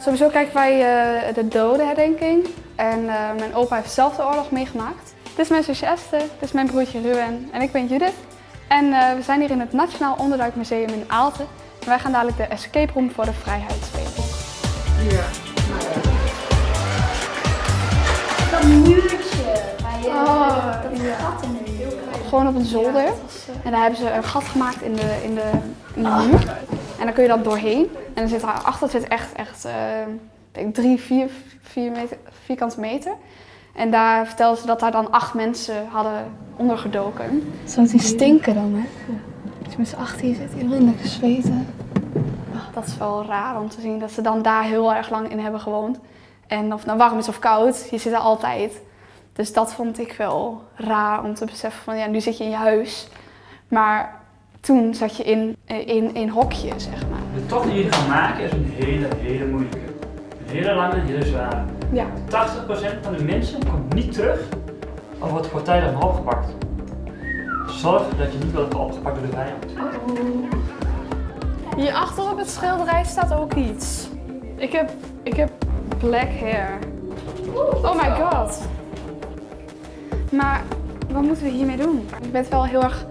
Sowieso kijken wij uh, de dodenherdenking. En uh, mijn opa heeft zelf de oorlog meegemaakt. Dit is mijn zusje Esther, dit is mijn broertje Ruben en ik ben Judith. En uh, we zijn hier in het Nationaal Onderduikmuseum in Aalten. En wij gaan dadelijk de escape room voor de vrijheid spelen. Ja. Dat muurtje waar je Oh, dat ja. gat in de muur. Gewoon op een zolder. En daar hebben ze een gat gemaakt in de, in de, in de muur. En dan kun je dat doorheen. En dan zit daar achter zit echt, echt uh, drie, vier, vier meter, vierkante meter. En daar vertelden ze dat daar dan acht mensen hadden ondergedoken. Zou niet stinken dan, hè? Als je met z'n acht hier zit, iedereen lekker zweten. Dat is wel raar om te zien dat ze dan daar heel erg lang in hebben gewoond. En of het nou warm is of koud, je zit er altijd. Dus dat vond ik wel raar om te beseffen van ja, nu zit je in je huis. Maar toen zat je in, in, in hokje, zeg maar. De tocht die jullie gaan maken is een hele, hele moeilijke. Een hele lange en hele zware. Ja. 80% van de mensen komt niet terug of wordt voortijdig nog opgepakt. Zorg dat je niet wordt opgepakt door de vijand. Hier achter op het schilderij staat ook iets. Ik heb, ik heb black hair. Oh my god. Maar wat moeten we hiermee doen? Ik ben wel heel erg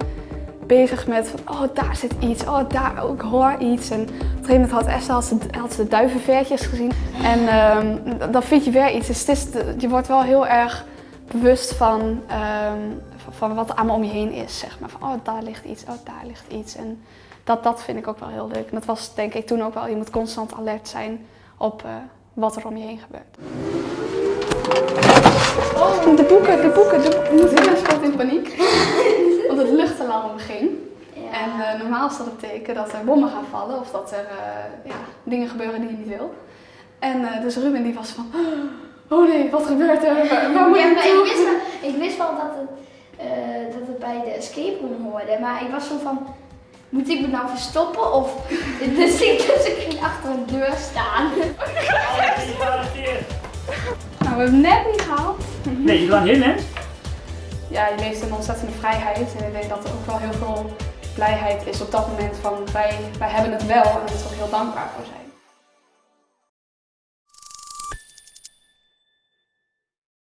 bezig met van, oh daar zit iets, oh daar ook hoor iets. En op een gegeven moment had Esther had ze, had duivenveertjes gezien. En um, dan vind je weer iets. Dus het je wordt wel heel erg bewust van, um, van wat er allemaal om je heen is. Zeg maar. Van, oh daar ligt iets, oh daar ligt iets. En dat, dat vind ik ook wel heel leuk. En dat was denk ik toen ook wel, je moet constant alert zijn op uh, wat er om je heen gebeurt. Oh, de boeken, de boeken, de boeken. Moeder schoot in paniek. Want het luchtalarm ging. Ja. En uh, normaal is dat een teken dat er bommen gaan vallen of dat er uh, ja, dingen gebeuren die je niet wil. En uh, dus Ruben die was van, oh nee, wat gebeurt er? Waar, moet ja, ik maar toe? ik wist wel, ik wist wel dat, het, dat het bij de escape room hoorde, maar ik was zo van, moet ik me nou verstoppen of... dus, ik, dus ik ging achter een deur staan. Nou, we hebben het net niet gehaald. Nee, je lang heel net. Ja, je leeft in ontzettende vrijheid en ik denk dat er ook wel heel veel blijheid is op dat moment van wij, wij hebben het wel en daar ik ook heel dankbaar voor zijn.